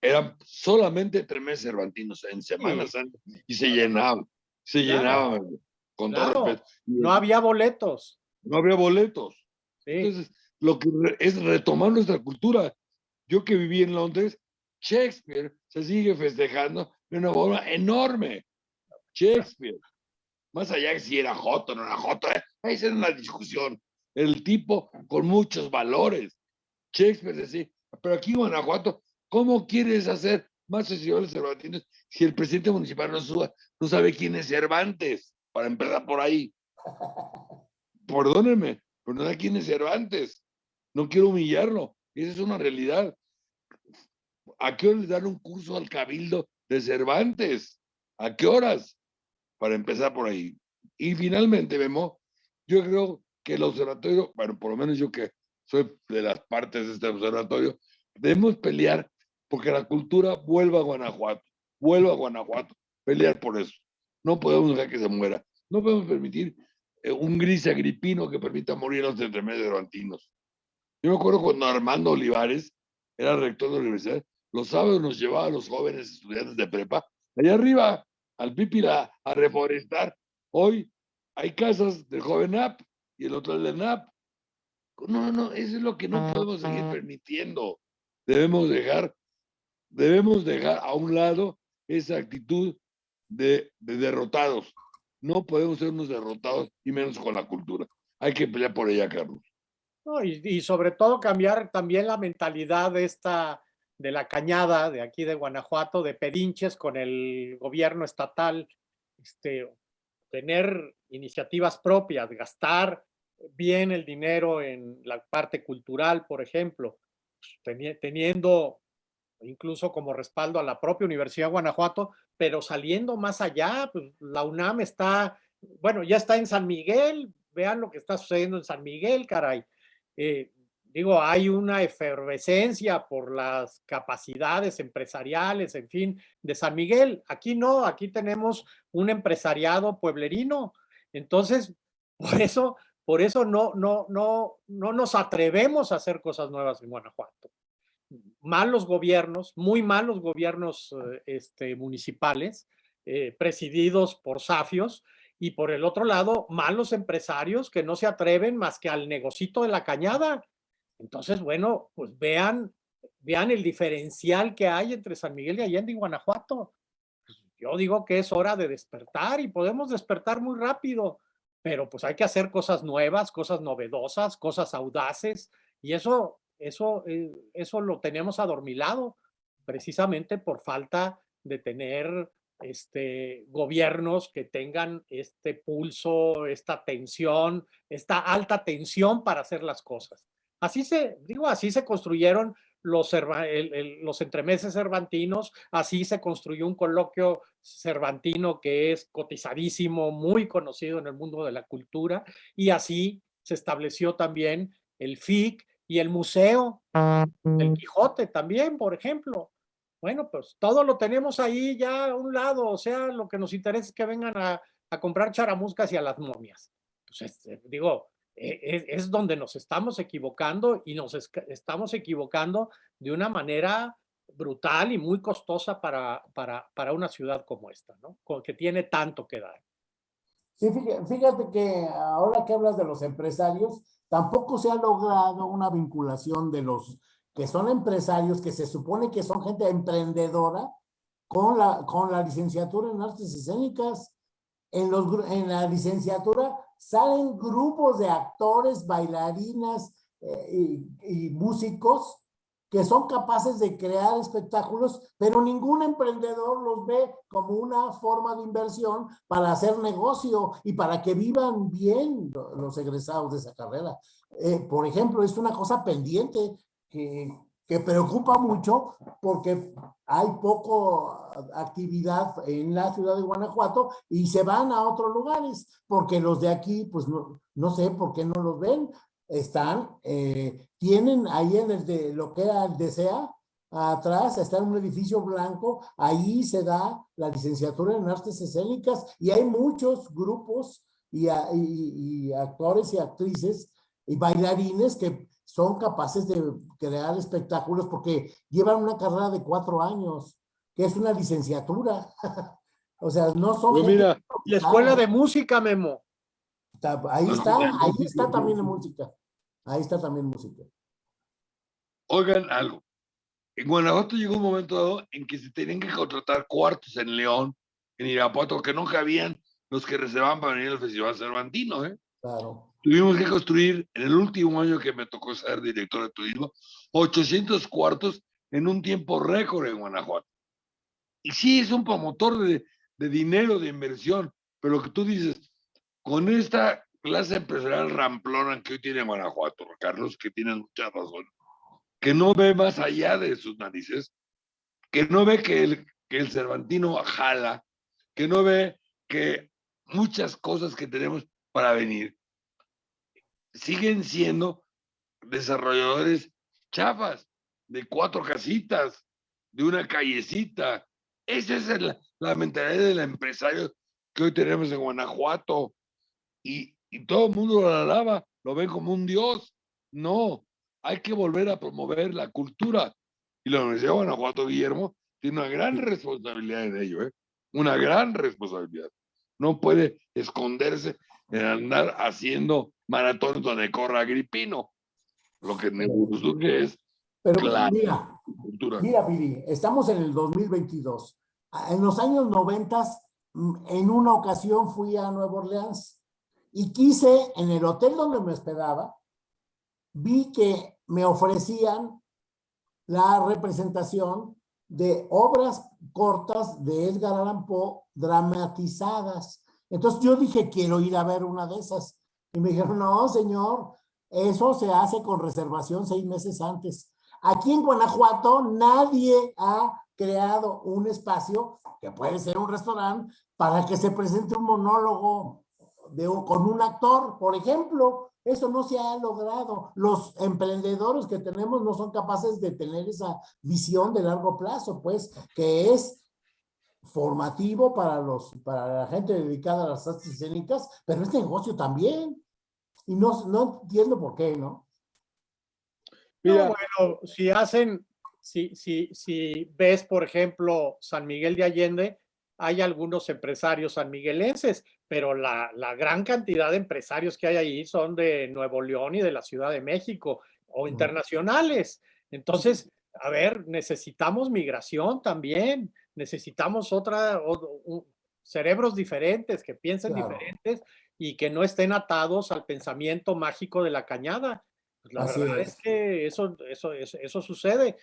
eran solamente tres meses cervantinos en Semana Sí. Santa y se llenaban, se Claro. llenaban, con todo respeto. No había boletos. No había boletos. Sí. Entonces, lo que es retomar nuestra cultura. Yo que viví en Londres, Shakespeare se sigue festejando de una forma enorme. Shakespeare. Más allá de si era Joto o no era Joto, eh, esa era una discusión. El tipo con muchos valores. Shakespeare decía, pero aquí en Guanajuato, ¿cómo quieres hacer más festivales cervantinos si el presidente municipal no, suba- no sabe quién es Cervantes? Para empezar por ahí. Perdónenme, pero no sé quién es Cervantes. No quiero humillarlo. Esa es una realidad. ¿A qué hora les dan un curso al cabildo de Cervantes? ¿A qué horas? Para empezar por ahí. Y finalmente, Memo, yo creo que el observatorio, bueno, por lo menos yo que soy de las partes de este observatorio, debemos pelear porque la cultura vuelva a Guanajuato, vuelva a Guanajuato, pelear por eso. No podemos dejar que se muera. No podemos permitir un gris agripino que permita morir a los cervantinos. Yo me acuerdo cuando Armando Olivares era rector de la universidad, los sábados nos llevaba a los jóvenes estudiantes de prepa allá arriba, al Pípila, a reforestar. Hoy hay casas del joven NAP y el otro del NAP. No, no, eso es lo que no podemos seguir permitiendo. Debemos dejar, debemos dejar a un lado esa actitud de, de derrotados. No podemos ser unos derrotados y menos con la cultura. Hay que pelear por ella, Carlos. Y, y sobre todo cambiar también la mentalidad de esta, de la cañada de aquí de Guanajuato, de pedinches con el gobierno estatal, este, tener iniciativas propias, gastar bien el dinero en la parte cultural, por ejemplo, teni- teniendo incluso como respaldo a la propia Universidad de Guanajuato, pero saliendo más allá, pues la UNAM está, bueno, ya está en San Miguel, vean lo que está sucediendo en San Miguel, caray. Eh, digo, hay una efervescencia por las capacidades empresariales, en fin, de San Miguel. Aquí no, aquí tenemos un empresariado pueblerino. Entonces, por eso, por eso no, no, no, no nos atrevemos a hacer cosas nuevas en Guanajuato. Malos gobiernos, muy malos gobiernos eh, este, municipales, eh, presididos por safios, y por el otro lado, malos empresarios que no se atreven más que al negocito de la cañada. Entonces, bueno, pues vean, vean el diferencial que hay entre San Miguel de Allende y Guanajuato. Pues, Yo digo que es hora de despertar y podemos despertar muy rápido, pero pues hay que hacer cosas nuevas, cosas novedosas, cosas audaces, y eso, eso, eh, eso lo tenemos adormilado precisamente por falta de tener este, gobiernos que tengan este pulso, esta tensión, esta alta tensión para hacer las cosas. Así se, digo, así se construyeron los, los entremeses cervantinos, así se construyó un coloquio cervantino que es cotizadísimo, muy conocido en el mundo de la cultura, y así se estableció también el FIC Y el museo, el Quijote también, por ejemplo. Bueno, pues todo lo tenemos ahí ya a un lado, o sea, lo que nos interesa es que vengan a, a comprar charamuscas y a las momias. Pues este, digo, e- es, es donde nos estamos equivocando y nos estamos equivocando de una manera brutal y muy costosa para, para, para una ciudad como esta, ¿no? Que tiene tanto que dar. Sí, fíjate, que ahora que hablas de los empresarios, tampoco se ha logrado una vinculación de los que son empresarios, que se supone que son gente emprendedora, con la, con la licenciatura en artes escénicas. En, los, en la licenciatura salen grupos de actores, bailarinas eh, y músicos que son capaces de crear espectáculos, pero ningún emprendedor los ve como una forma de inversión para hacer negocio y para que vivan bien lo- los egresados de esa carrera. Eh, por ejemplo, es una cosa pendiente que, que preocupa mucho porque hay poco actividad en la ciudad de Guanajuato y se van a otros lugares porque los de aquí, pues no, no sé por qué no los ven. Están, eh, tienen ahí en el de lo que era el DESEA, atrás está en un edificio blanco, ahí se da la licenciatura en artes escénicas y hay muchos grupos y, y- y actores y actrices y bailarines que son capaces de crear espectáculos porque llevan una carrera de cuatro años, que es una licenciatura. [laughs] o sea, no son... Pues mira, La escuela de música, Memo. Ahí está, ahí está también la música. Ahí está también música. oigan algo. En Guanajuato llegó un momento dado en que se tenían que contratar cuartos en León, en Irapuato, que no cabían los que reservaban para venir al Festival Cervantino, ¿eh? Claro. Tuvimos que construir, en el último año que me tocó ser director de turismo, 800 cuartos en un tiempo récord en Guanajuato. Y sí, es un promotor de, de dinero, de inversión, pero que tú dices, con esta clase empresarial ramplona que hoy tiene Guanajuato, Carlos, que tienes mucha razón, que no ve más allá de sus narices, que no ve que el, Cervantino jala, que no ve que muchas cosas que tenemos para venir siguen siendo desarrolladores chafas de cuatro casitas, de una callecita. Esa es la mentalidad del empresario que hoy tenemos en Guanajuato. Y, y todo el mundo lo alaba, lo ven como un dios. No, hay que volver a promover la cultura. Y la Universidad de Guanajuato, Guillermo, tiene una gran responsabilidad en ello, ¿eh? Una gran responsabilidad. No puede esconderse en andar haciendo maratones donde corra Agripino. Lo que me es Pero Claro. mira, cultura. mira, Piri, estamos en el 2022. Ah, En los años 90, en una ocasión fui a Nueva Orleans y quise, en el hotel donde me hospedaba, vi que me ofrecían la representación de obras cortas de Edgar Allan Poe dramatizadas. Entonces yo dije, quiero ir a ver una de esas. Y me dijeron, no, señor, eso se hace con reservación seis meses antes. Aquí en Guanajuato nadie ha creado un espacio, que puede ser un restaurante, para que se presente un monólogo de, un- con un actor, por ejemplo. Eso no se ha logrado. Los emprendedores que tenemos no son capaces de tener esa visión de largo plazo, pues, que es formativo para los para la gente dedicada a las artes escénicas, pero es negocio también. Y no, no entiendo por qué, ¿no? No, Mira, bueno, si hacen, si, si, si ves, por ejemplo, San Miguel de Allende, hay algunos empresarios sanmiguelenses, pero la, la gran cantidad de empresarios que hay ahí son de Nuevo León y de la Ciudad de México o internacionales. Entonces, a ver, necesitamos migración también, necesitamos otra, o- cerebros diferentes, que piensen Claro. diferentes y que no estén atados al pensamiento mágico de la cañada. Pues la Así verdad es. es que eso, eso, eso, eso sucede.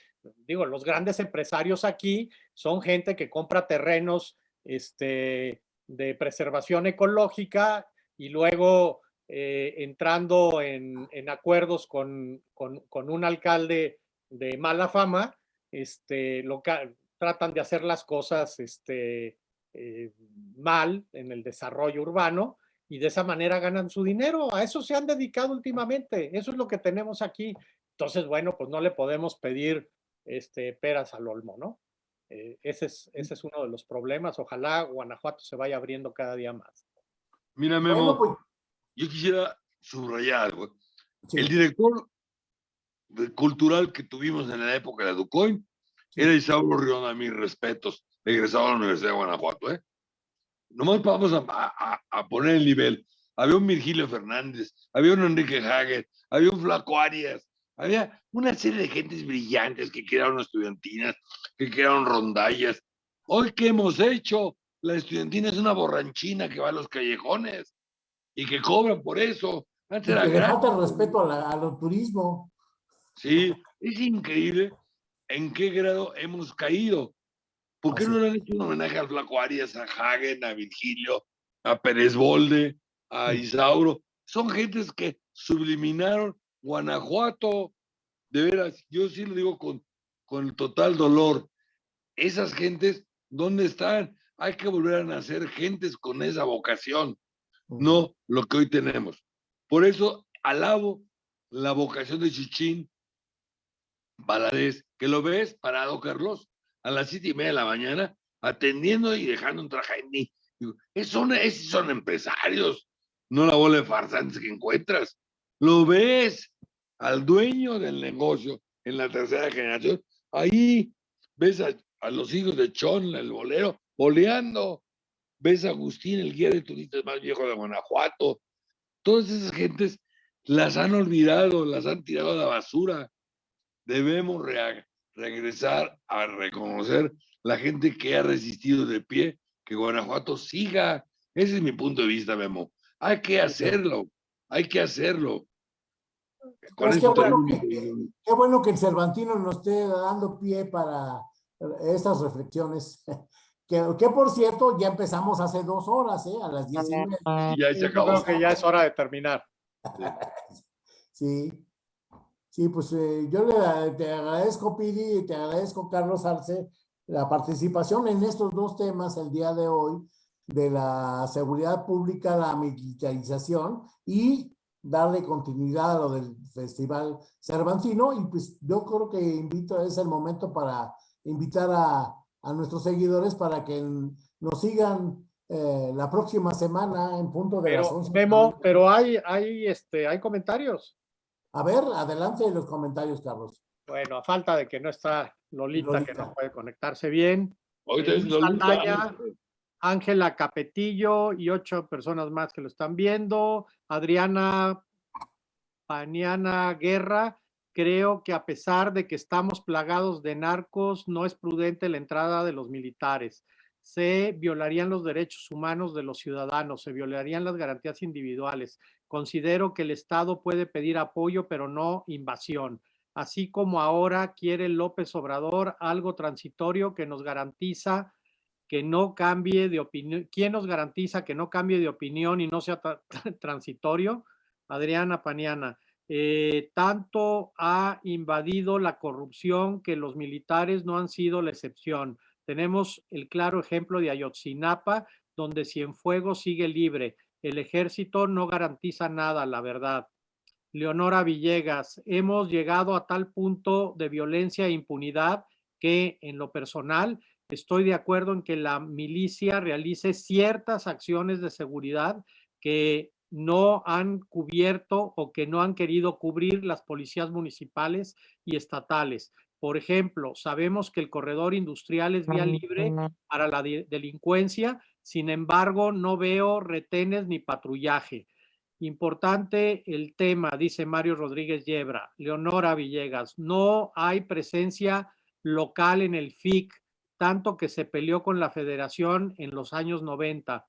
Digo, los grandes empresarios aquí son gente que compra terrenos este, de preservación ecológica y luego eh, entrando en, en acuerdos con, con- con un alcalde de mala fama, este, tratan de hacer las cosas este, eh, mal en el desarrollo urbano y de esa manera ganan su dinero. A eso se han dedicado últimamente. Eso es lo que tenemos aquí. Entonces, bueno, pues no le podemos pedir este, peras al olmo, ¿no? Eh, ese, es, ese es uno de los problemas. Ojalá Guanajuato se vaya abriendo cada día más. Mira, Memo, pues, yo quisiera subrayar algo. sí, El director cultural que tuvimos en la época de Ducoin era Isauro Riona, mis respetos, egresado a la Universidad de Guanajuato. ¿eh? Nomás vamos a, a- a poner el nivel. Había un Virgilio Fernández, había un Enrique Hager, había un Flaco Arias, había una serie de gentes brillantes que crearon estudiantinas, que crearon rondallas. Hoy, ¿qué hemos hecho? La estudiantina es una borranchina que va a los callejones y que cobran por eso. Antes era que falta respeto a la- al turismo. Sí, es increíble en qué grado hemos caído. ¿Por qué Así no le han hecho un homenaje al Flaco Arias, a Hagen, a Virgilio, a Pérez Bolde, a Isauro? Son gentes que subliminaron Guanajuato. De veras, yo sí lo digo con, con total dolor. Esas gentes, ¿dónde están? Hay que volver a nacer gentes con esa vocación no lo que hoy tenemos. Por eso alabo la vocación de Chichín Valadez, que lo ves parado, Carlos, a las siete y media de la mañana, atendiendo y dejando un traje en mí. "Es- son, esos son empresarios, no la bola de farsantes que encuentras. Lo ves al dueño del negocio en la tercera generación. Ahí ves a, a los hijos de Chon, el bolero, boleando ves a Agustín, el guía de turistas más viejo de Guanajuato. Todas esas gentes las han olvidado, las han tirado a la basura. Debemos regresar a reconocer la gente que ha resistido de pie, que Guanajuato siga. Ese es mi punto de vista, Memo. Hay que hacerlo, hay que hacerlo. Pues qué bueno que- querido. Qué bueno que el Cervantino nos esté dando pie para estas reflexiones. [laughs] Que, que por cierto, ya empezamos hace dos horas, ¿eh? A las diez y media. Y ya se Yo acabó. creo que ya es hora de terminar. [laughs] Sí. Sí, pues eh, yo le te agradezco, Pidi, y te agradezco, Carlos Arce, la participación en estos dos temas el día de hoy, de la seguridad pública, la militarización y darle continuidad a lo del Festival Cervantino. Y pues yo creo que invito, es el momento para invitar a, a nuestros seguidores para que nos sigan eh, la próxima semana en punto de las Pero, 11. Memo, pero hay, hay, este, hay comentarios. A ver, adelante los comentarios, Carlos. Bueno, a falta de que no está Lolita, que no puede conectarse bien. Ahorita Eh, es Luis Lolita. Saldaña, Ángela Capetillo y ocho personas más que lo están viendo. Adriana Paniana Guerra, creo que a pesar de que estamos plagados de narcos, no es prudente la entrada de los militares. Se violarían los derechos humanos de los ciudadanos, se violarían las garantías individuales. Considero que el Estado puede pedir apoyo, pero no invasión. Así como ahora quiere López Obrador algo transitorio que nos garantiza que no cambie de opinión. ¿Quién nos garantiza que no cambie de opinión y no sea tra- [laughs] transitorio? Adriana Paniana. Eh, tanto ha invadido la corrupción que los militares no han sido la excepción. Tenemos el claro ejemplo de Ayotzinapa, donde Cienfuegos sigue libre. El ejército no garantiza nada, la verdad. Leonora Villegas, hemos llegado a tal punto de violencia e impunidad que en lo personal estoy de acuerdo en que la milicia realice ciertas acciones de seguridad que no han cubierto o que no han querido cubrir las policías municipales y estatales. Por ejemplo, sabemos que el corredor industrial es vía libre para la de- delincuencia, sin embargo, no veo retenes ni patrullaje. Importante el tema, dice Mario Rodríguez Yebra. Leonora Villegas, no hay presencia local en el FIC, tanto que se peleó con la federación en los años 90.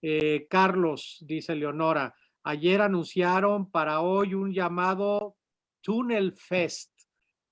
Eh, Carlos, dice Leonora, ayer anunciaron para hoy un llamado Tunnel Fest.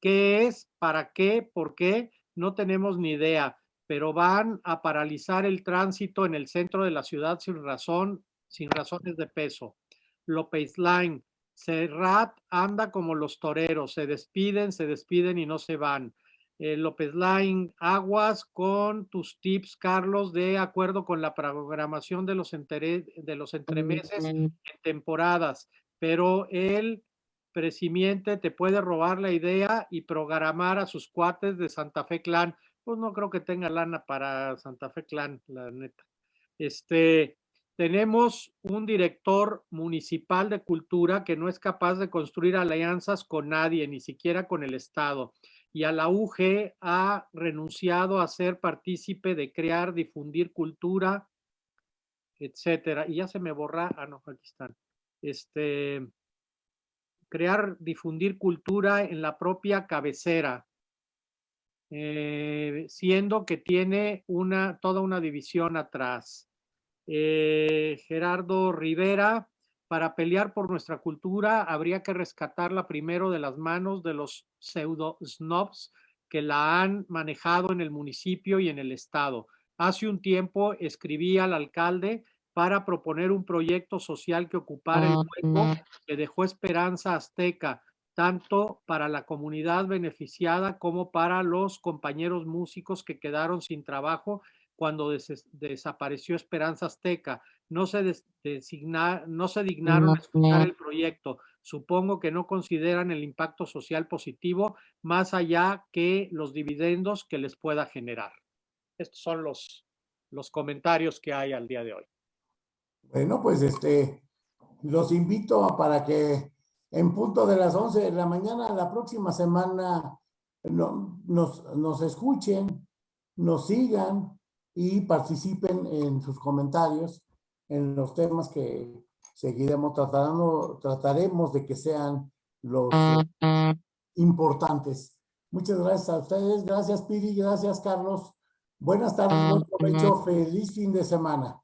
¿Qué es? ¿Para qué? ¿Por qué? No tenemos ni idea, pero van a paralizar el tránsito en el centro de la ciudad sin razón, sin razones de peso. López Line, Serrat anda como los toreros, se despiden, se despiden y no se van. Eh, López Line, aguas con tus tips, Carlos, de acuerdo con la programación de los, entere- de los entremeses en temporadas, pero el presimiente te puede robar la idea y programar a sus cuates de Santa Fe Clan. Pues no creo que tenga lana para Santa Fe Clan, la neta. Este, tenemos un director municipal de cultura que no es capaz de construir alianzas con nadie, ni siquiera con el Estado. Y a la UG ha renunciado a ser partícipe de crear, difundir cultura, etcétera. Y ya se me borra, ah, no, aquí están. Este, crear, difundir cultura en la propia cabecera, eh, siendo que tiene una, toda una división atrás. Eh, Gerardo Rivera, para pelear por nuestra cultura habría que rescatarla primero de las manos de los pseudo snobs que la han manejado en el municipio y en el estado. Hace un tiempo escribí al alcalde para proponer un proyecto social que ocupara el hueco que dejó Esperanza Azteca, tanto para la comunidad beneficiada como para los compañeros músicos que quedaron sin trabajo cuando desapareció Esperanza Azteca. No se, no se dignaron a escuchar el proyecto. Supongo que no consideran el impacto social positivo más allá que los dividendos que les pueda generar. Estos son los, los comentarios que hay al día de hoy. Bueno, pues este, los invito a para que en punto de las 11 de la mañana, la próxima semana, nos, nos escuchen, nos sigan y participen en sus comentarios en los temas que seguiremos tratando, trataremos de que sean los importantes. Muchas gracias a ustedes, gracias Piri, gracias Carlos. Buenas tardes, buen provecho, feliz fin de semana.